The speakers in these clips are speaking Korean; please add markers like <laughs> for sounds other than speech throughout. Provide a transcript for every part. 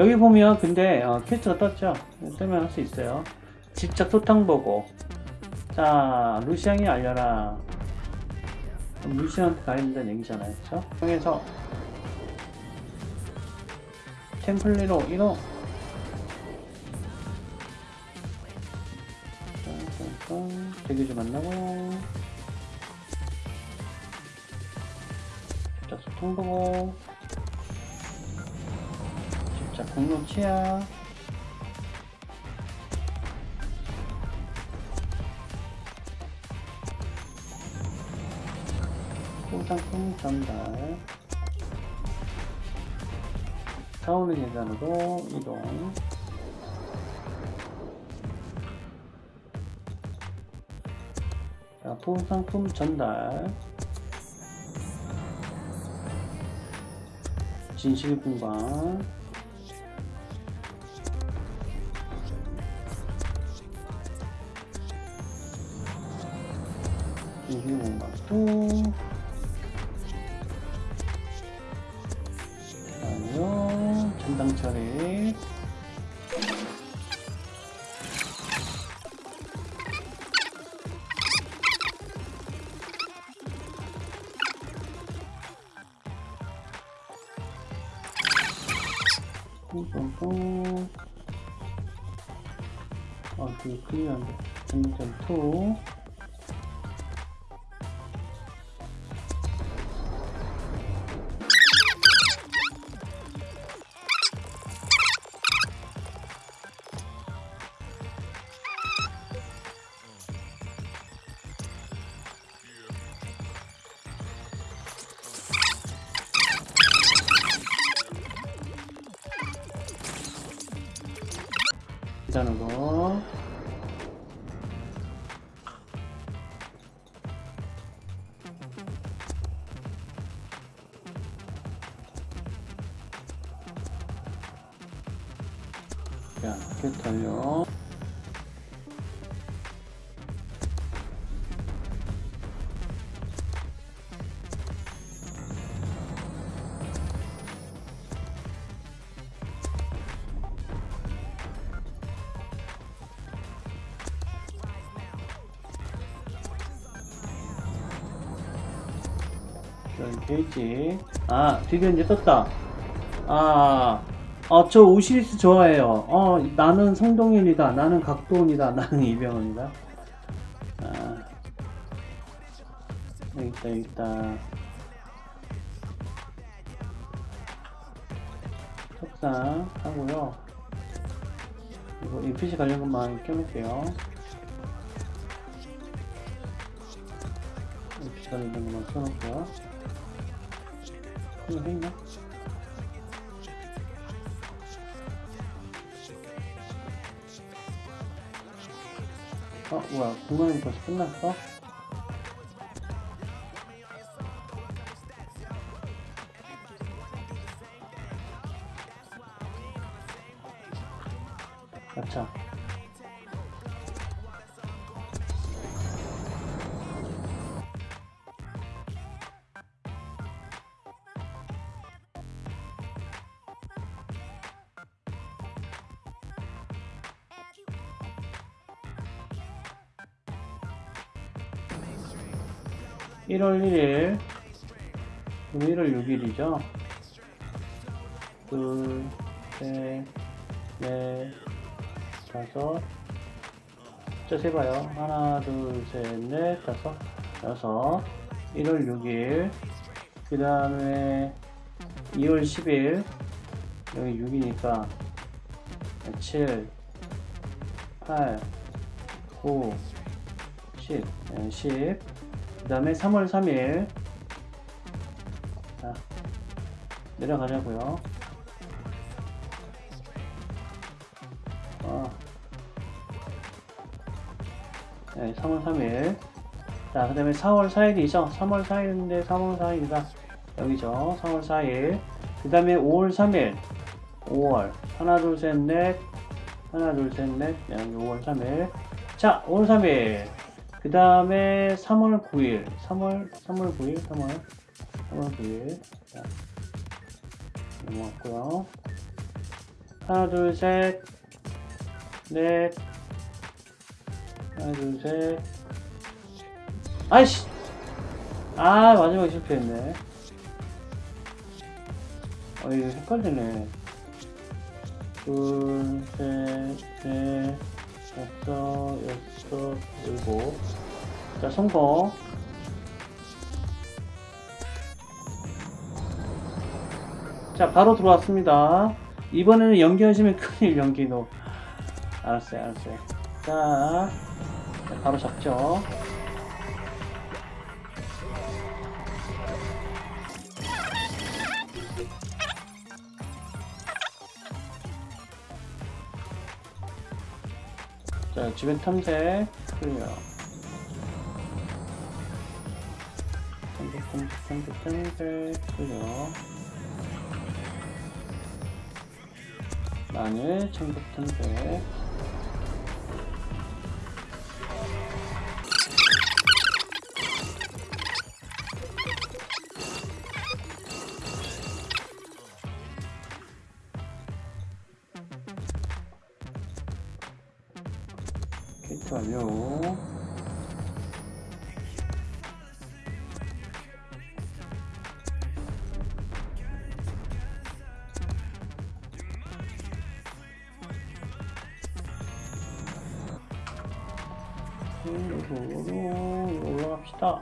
여기 보면 근데 어, 퀘스트가 떴죠? 뜨면 할 수 있어요. 직접 소탕 보고. 자 루시앙이 알려라. 루시앙한테 가야 된다는 얘기잖아요. 그쵸? 통해서. 템플리로 이동 대교주 만나고. 직접 소통 보고 치아 소상품 전달 사오는 계단으로 이동. 자, 소상품 전달. 진실 공간 또 아니요 전당 처리 뿡뿡뿡 아 되게 클리어한데 전장 2 자, 이렇게 달려 게이지. 아 드디어 이제 떴다. 아, 아, 저 오시리스 좋아해요. 어, 나는 성동일이다. 나는 각도원이다. <laughs> 나는 이병헌이다. 아, 여기 있다, 여기 있다. 석상 하고요. 이거 NPC 관련 것만 껴놓을게요. NPC 관련 것만 껴놓을게요. 해 있나? 어 뭐야 공간이 벌써 끝났어? 1월 1일 1월 6일이죠? 둘, 셋, 넷, 다섯. 자, 세봐요. 하나, 둘, 셋, 넷, 다섯, 여섯. 1월 6일. 그 다음에 2월 10일. 여기 6이니까 7 8 9 10 10 그 다음에 3월 3일. 자, 내려가자고요. 어. 네, 3월 3일. 자, 그 다음에 4월 4일이죠. 3월 4일인데 3월 4일이다. 여기죠. 3월 4일. 그 다음에 5월 3일. 5월. 하나 둘 셋 넷. 하나 둘 셋 넷. 여기 5월 3일. 자 5월 3일 그 다음에 3월 9일 3월 3월 9일 3월 3월 9일 자. 넘어갔고요. 하나, 둘, 셋, 넷, 하나, 둘, 셋. 아이씨! 아, 마지막에 실패했네. 어, 이거 헷갈리네. 둘, 셋, 넷, 다섯, 여섯, 일곱. 자, 성공. 자, 바로 들어왔습니다. 이번에는 연기하시면 큰일 연기도. 알았어요, 알았어요. 자, 자, 바로 잡죠. 자, 주변 탐색 클리어. 탐색, 탐색, 탐색, 탐색 클리어. 마늘, 청국 탐색. 올라갑시다.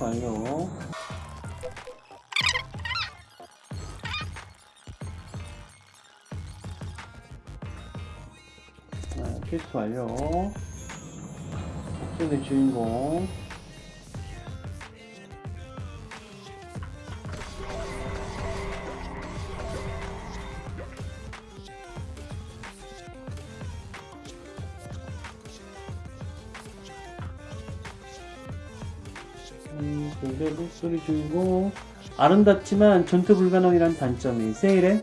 완료. 네, 캐릭터 완료. 복수의 주인공. 음, 목소리 주인공. 아름답지만 전투 불가능이란 단점이 세일해?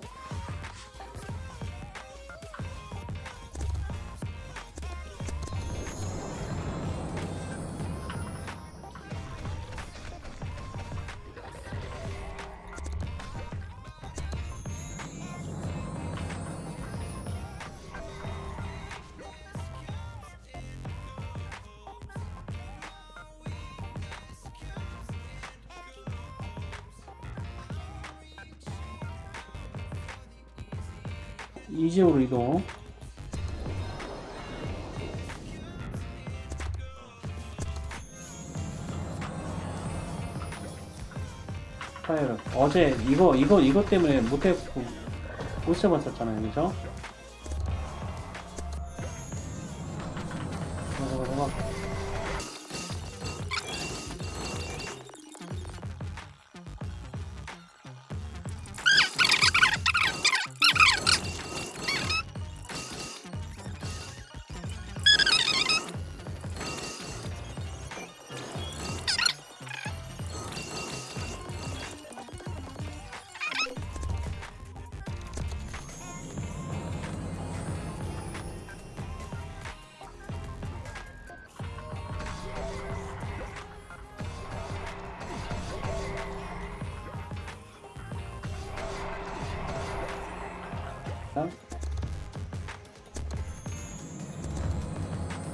파이어. 어제 이거 이거 이거 때문에 못해 못 잡았었잖아요, 그죠?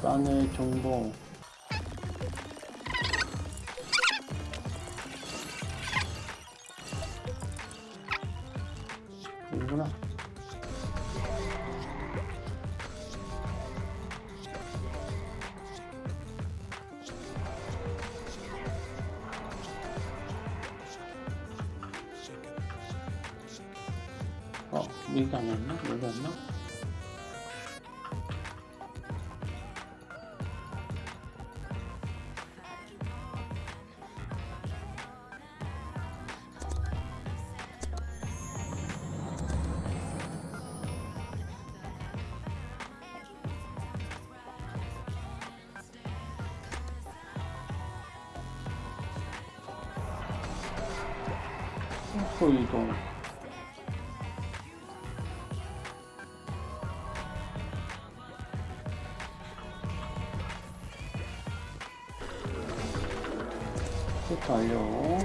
싼의 정보 앞으로 이동 스위치 완료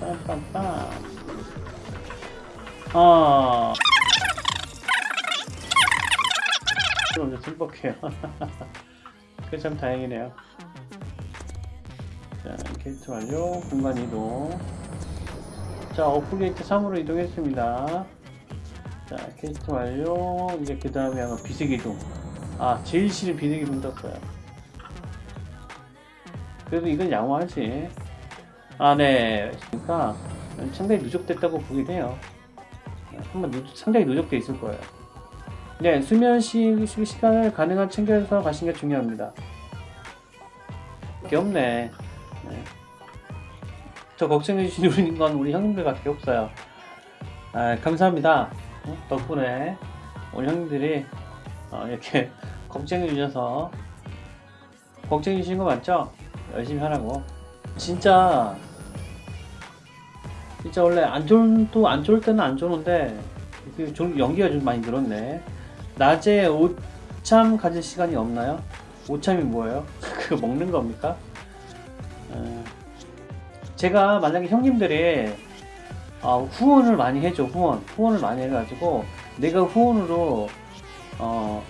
빰빰빰. 아. 그럼 이제 슬퍼해요. <laughs> 그게 참 다행이네요. 자 게이트 완료. 공간 이동. 자, 어프게이트 3으로 이동했습니다. 자, 게이트 완료. 이제 그 다음에 아마 비색 이동. 아, 제일 싫은 비색 이동 떴어요. 그래도 이건 양호하지. 아, 네. 그러니까 상당히 누적됐다고 보긴 해요. 한번 누, 상당히 누적돼 있을 거예요. 네, 수면 시, 시- 시간을 가능한 챙겨서 가시는 게 중요합니다. 게 없네. 네. 저 걱정해주신 우리 건 우리 형님들밖에 없어요. 아, 감사합니다. 어? 덕분에 우리 형님들이 어, 이렇게 <laughs> 걱정해주셔서 걱정해주신 거 맞죠? 열심히 하라고. 진짜 진짜 원래 안 좋은 또 안 좋을 때는 안 좋은데 그좀 연기가 좀 많이 늘었네. 낮에 오참 가질 시간이 없나요? 오참이 뭐예요? <laughs> 그거 먹는 겁니까? 어, 제가 만약에 형님들이 어, 후원을 많이 해줘 후원 후원을 많이 해가지고 내가 후원으로 어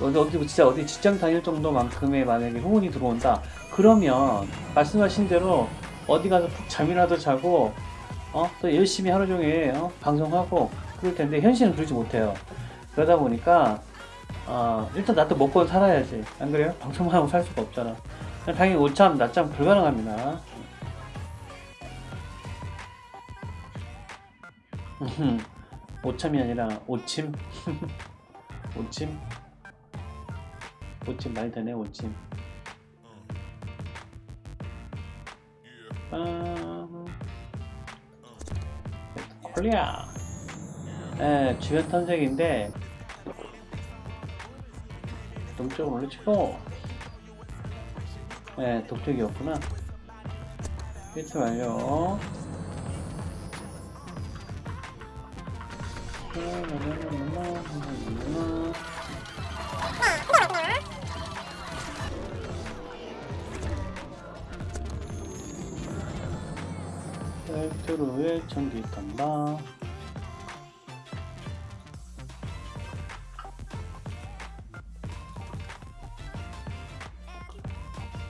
어디 어디 진짜 어디 직장 다닐 정도만큼의 만약에 후원이 들어온다. 그러면 말씀하신 대로 어디 가서 푹 잠이라도 자고 어 또 열심히 하루 종일 어, 방송하고 그럴 텐데 현실은 그러지 못해요. 그러다 보니까 어, 일단 나도 먹고 살아야지. 안 그래요? 방송만 하고 살 수가 없잖아. 당연히 오참 낮잠 불가능합니다 <laughs> 오참이 아니라 오침? <laughs> 오침? 오침 많이 되네 오침. 빰 콜리아. 네, 주변 탐색인데 동쪽으로 올려치고 네, 동쪽이었구나. 필트 완료 벨트로의 전기 탐방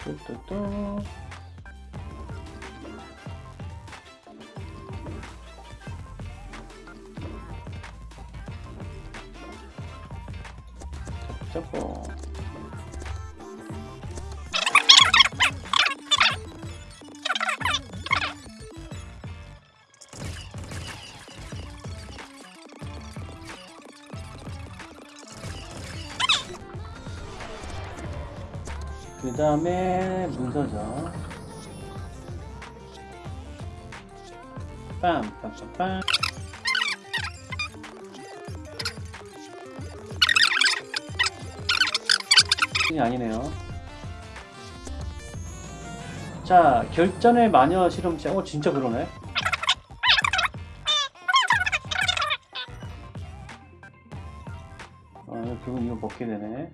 뚜뚜뚜 그 다음에 문서죠. 빰빰빰빰. 이 아니네요. 자 결전의 마녀 실험체. 어 진짜 그러네. 어 결국 이거 먹게 되네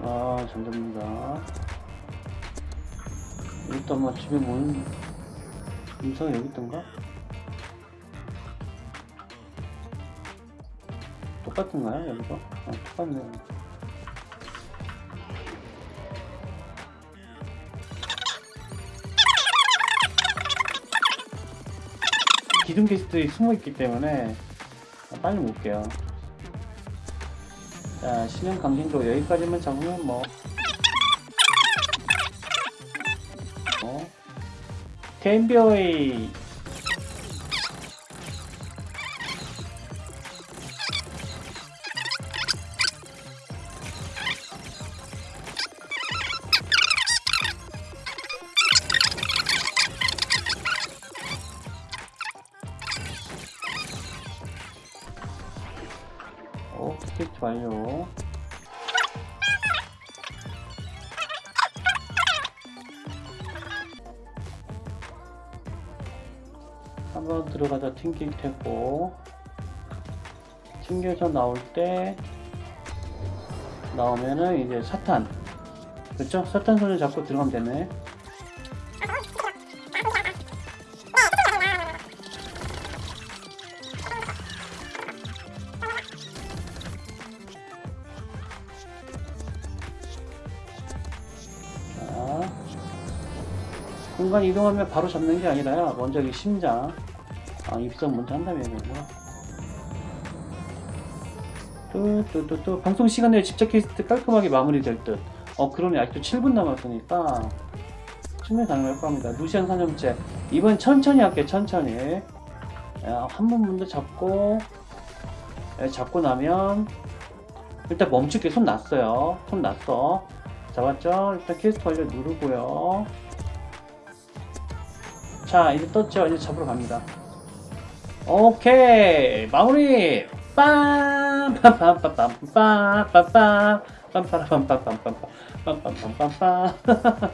아, 잘 잡는다. 일단 아마 집에 모는 음성이 여기 있던가? 똑같은가요, 여기가? 아, 똑같네요. 기둥 게스트들이 숨어 있기 때문에 빨리 못 게요. 자, 신형 강진도 여기까지만 잡으면 뭐. 어? 템비어의 획 완료 한번 들어가자 튕길 테고 튕겨져 나올 때 나오면은 이제 사탄. 그렇죠? 사탄 손을 잡고 들어가면 되네. 공간 이동하면 바로 잡는 게 아니라 먼저 이 심장 아 입성 먼저 한다면 되는구나 또또또또 방송 시간 내에 집착 퀘스트 깔끔하게 마무리될 듯. 어 그러네 아직도 7분 남았으니까 충분히 가능할 겁니다. 루시안 사념체 이번 천천히 할게 천천히. 야, 한번 먼저 잡고 예, 잡고 나면 일단 멈출게 손 놨어요. 손 놨어. 잡았죠? 일단 퀘스트 완료 누르고요. 자 이제 떴죠? 이제 잡으러 갑니다. 오케이 마무리 빰 빰빰빰빰빰빰빰빰 빰빰빰빰빰빰빰빰빰빰빰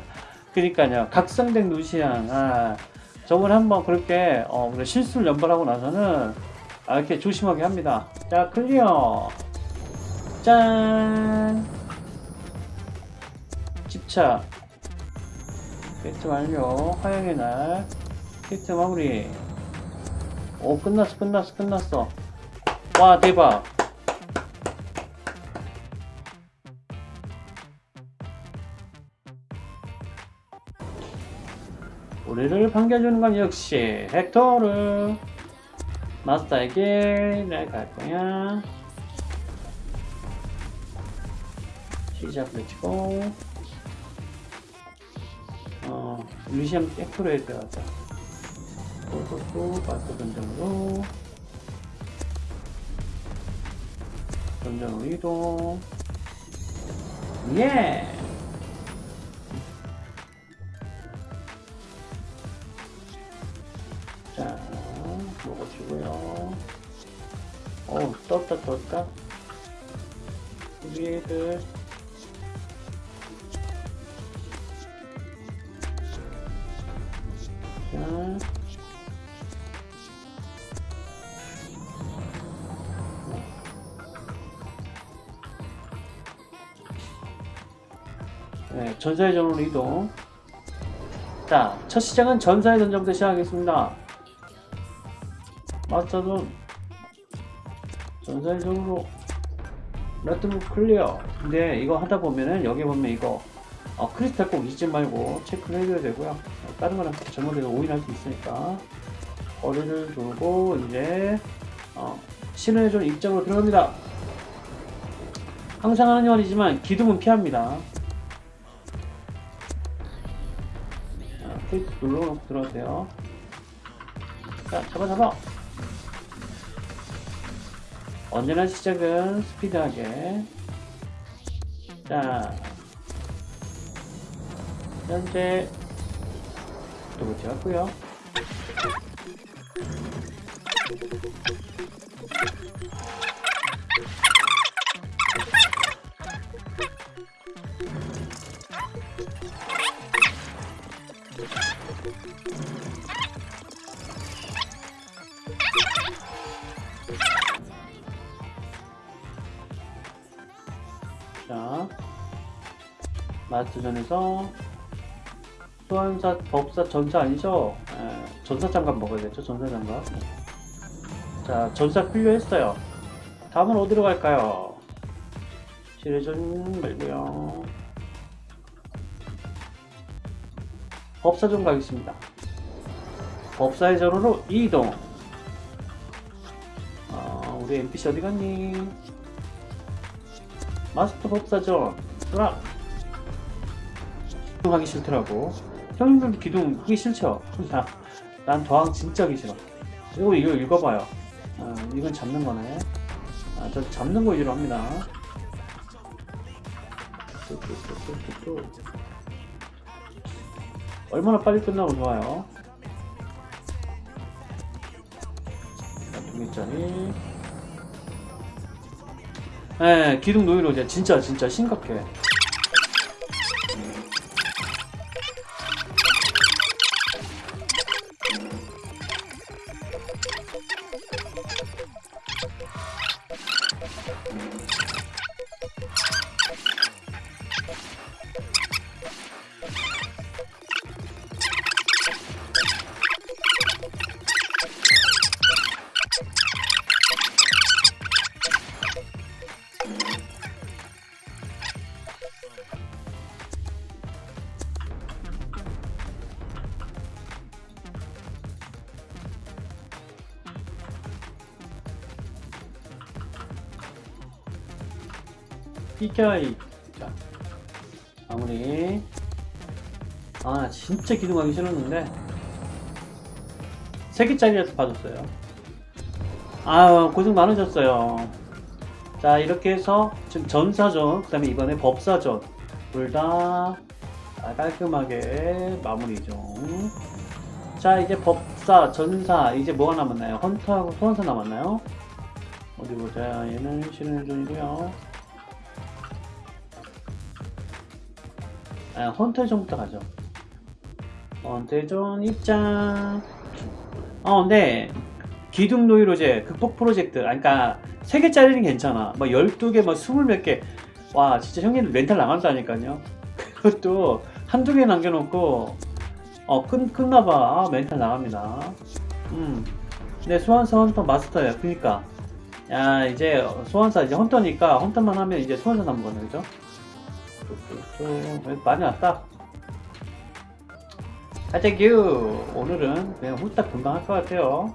그니까요 각성된 루시안 아, 저번 한번 그렇게 어, 실수를 연발하고 나서는 아, 이렇게 조심하게 합니다 자 클리어 짠 집착 퀘스트 완료 화영의 날 퀘스트 마무리. 오 끝났어 끝났어 끝났어. 와 대박. 우리를 반겨주는 건 역시 헥토르 마스터에게 내가 갈 거야. 시작 외치고 어 루시안 헥토르에 들어가자 또또또 마스터 전장으로 전장으로 이동 예 자, 먹어주고요. 어우, 떴다, 떴다. 우리 애들. 자. 네, 전사의 전으로 이동. 자, 첫 시작은 전사의 전장부터 시작하겠습니다. 마스터존 전사의 전으로 레트로 클리어. 근데 이거 하다 보면은 여기 보면 이거 어, 크리스탈 꼭 잊지 말고 체크를 해줘야 되고요. 어, 다른 거랑 잘못해서 오인할 수 있으니까 거리를 돌고 이제 어, 신의 존 입장으로 들어갑니다. 항상 하는 말이지만 기둥은 피합니다. 자, 페이트 눌러놓고 들어가세요. 자, 잡아 잡아. 언제나 시작은 스피드하게. 자, 현재 또 제압고요. 마스터전에서 소환사, 법사, 전사 아니죠? 에, 전사 장갑 먹어야겠죠? 전사 장갑. 자, 전사 필요했어요. 다음은 어디로 갈까요? 지뢰전 말고요. 법사전 가겠습니다. 법사의 전으로 이동. 아, 우리 NPC 어디 갔니? 마스터 법사전. 돌아. 하기 싫더라고. 형님들도 기둥 하기 싫죠? 나, 난 더항 진짜 하기 싫어. 그리고 이거 읽어봐요. 아, 이건 잡는 거네. 아, 저 잡는 거 위주로 합니다. 얼마나 빨리 끝나고 좋아요. 자, 두 개짜리. 예, 기둥 노이로 이제 진짜, 진짜 심각해. 비켜 이 자, 마무리. 아 진짜 기둥하기 싫었는데. 3개짜리라서 봐줬어요. 아유 고생 많으셨어요. 자 이렇게 해서 지금 전사전 그 다음에 이번에 법사전 둘 다 깔끔하게 마무리 중자 이제 법사 전사 이제 뭐가 남았나요? 헌터하고 소환사 남았나요? 어디 보자. 얘는 신의존이고요 아, 헌터존부터 가죠. 헌터존 입장. 어 근데 기둥 노이로제 극복 프로젝트 아 그니까 3개짜리는 괜찮아. 뭐 12개 뭐 20몇 개와 진짜 형님 멘탈 나간다니까요. <laughs> 그것도 한두 개 남겨놓고 어 끝, 끝나봐. 아, 멘탈 나갑니다. 음. 근데 소환사 헌터 마스터예요. 그니까. 야 이제 소환사 이제 헌터니까 헌터만 하면 이제 소환사 남은 거네 그죠? 뚝뚝뚝. 많이 왔다. 가자규 오늘은 그냥 후딱 금방 할 것 같아요.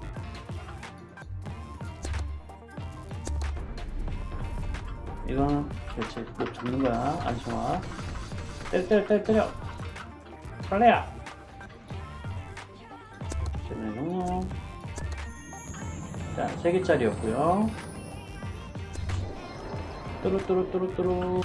이거는 그렇지 못 잡는 거야? 안 좋아 때려 때려 때려 설레야 그러면 자 3개짜리였고요. 뚜루뚜루뚜루뚜루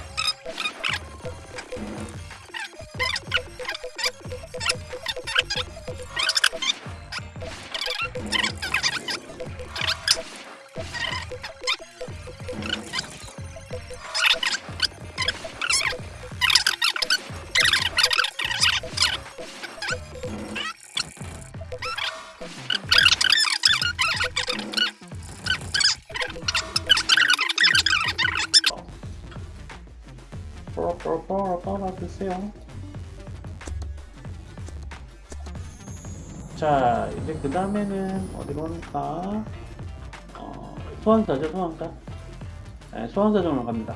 빨아주세요. 자 이제 그 다음에는 어디로 갑니까? 어, 소환사죠 소환사. 네, 소환사 정으로 갑니다.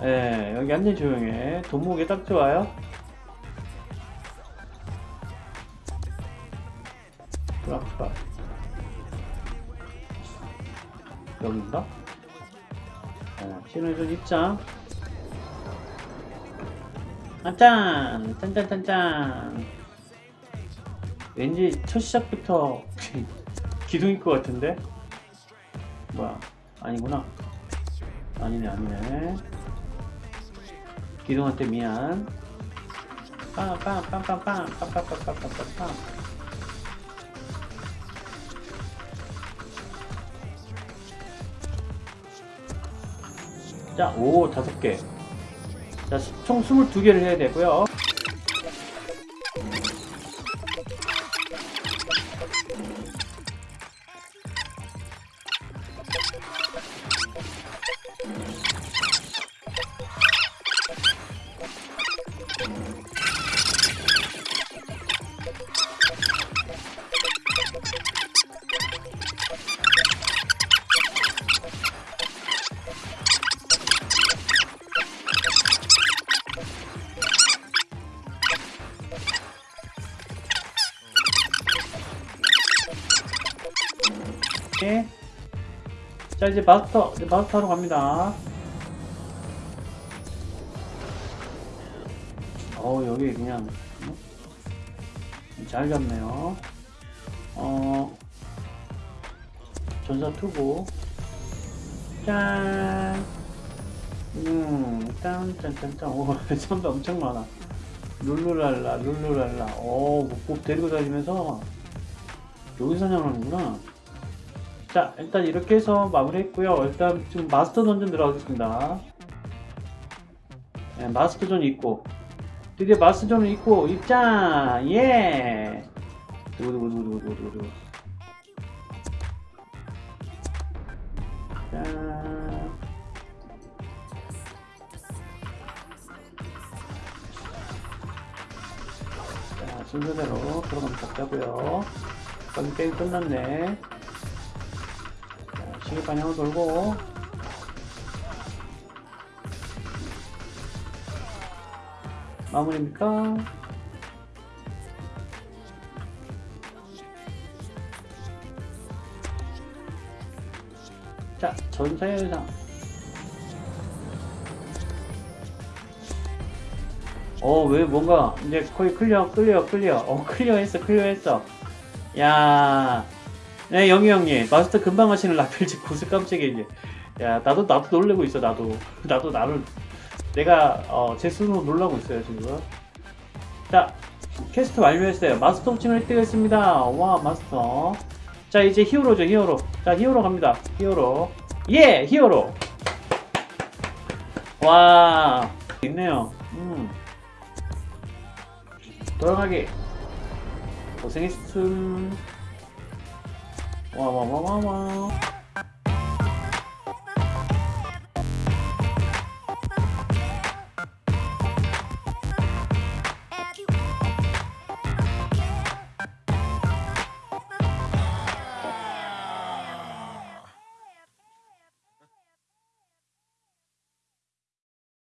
네, 여기 완전 조용해. 돈목이 딱 좋아요. 프락프락 여긴가? 어, 신호준 입장 짠! 짠짠짠짠 왠지 첫 시작부터 기둥일 것 같은데? 뭐야 아니구나 아니네 아니네 기둥한테 미안 빵빵빵빵빵 빵빵빵빵빵빵 자, 오, 다섯 개. 자, 총 22개를 해야 되고요. 자, 이제 마스터, 이제 마스터로 갑니다. 어 여기 그냥, 어? 잘 잡네요. 어, 전사 투구. 짠! 음, 짠, 짠, 짠, 짠. 오, <laughs> 선배 엄청 많아. 룰루랄라, 룰루랄라. 오, 목 데리고 다니면서 여기 사냥하는구나. 자, 일단 이렇게 해서 마무리했고요. 일단 지금 마스터 던전 들어가겠습니다. 네, 마스터존 있고 드디어 마스터존을 있고 입장! 예! 두구두구두구두구두구두구 짠! 자, 순서대로 들어가면 잡자고요. 빨리 끝났네. 실 방향으로 돌고. 마무리입니까? 자, 전사의 의상. 어, 왜 뭔가 이제 거의 클리어, 클리어, 클리어. 어, 클리어 했어, 클리어 했어. 야. 네, 영희 형님. 마스터 금방 하시는 라펠지 고수 깜짝이야, 이게. 야, 나도, 나도 놀래고 있어, 나도. <laughs> 나도 나를, 내가, 어, 제 스스로 놀라고 있어요, 지금. 자, 퀘스트 완료했어요. 마스터 호칭을 획득했습니다. 와, 마스터. 자, 이제 히어로죠, 히어로. 자, 히어로 갑니다. 히어로. 예! 히어로! 와, 있네요. 음. 돌아가기. 고생했음. 와, 와, 와, 와, 와.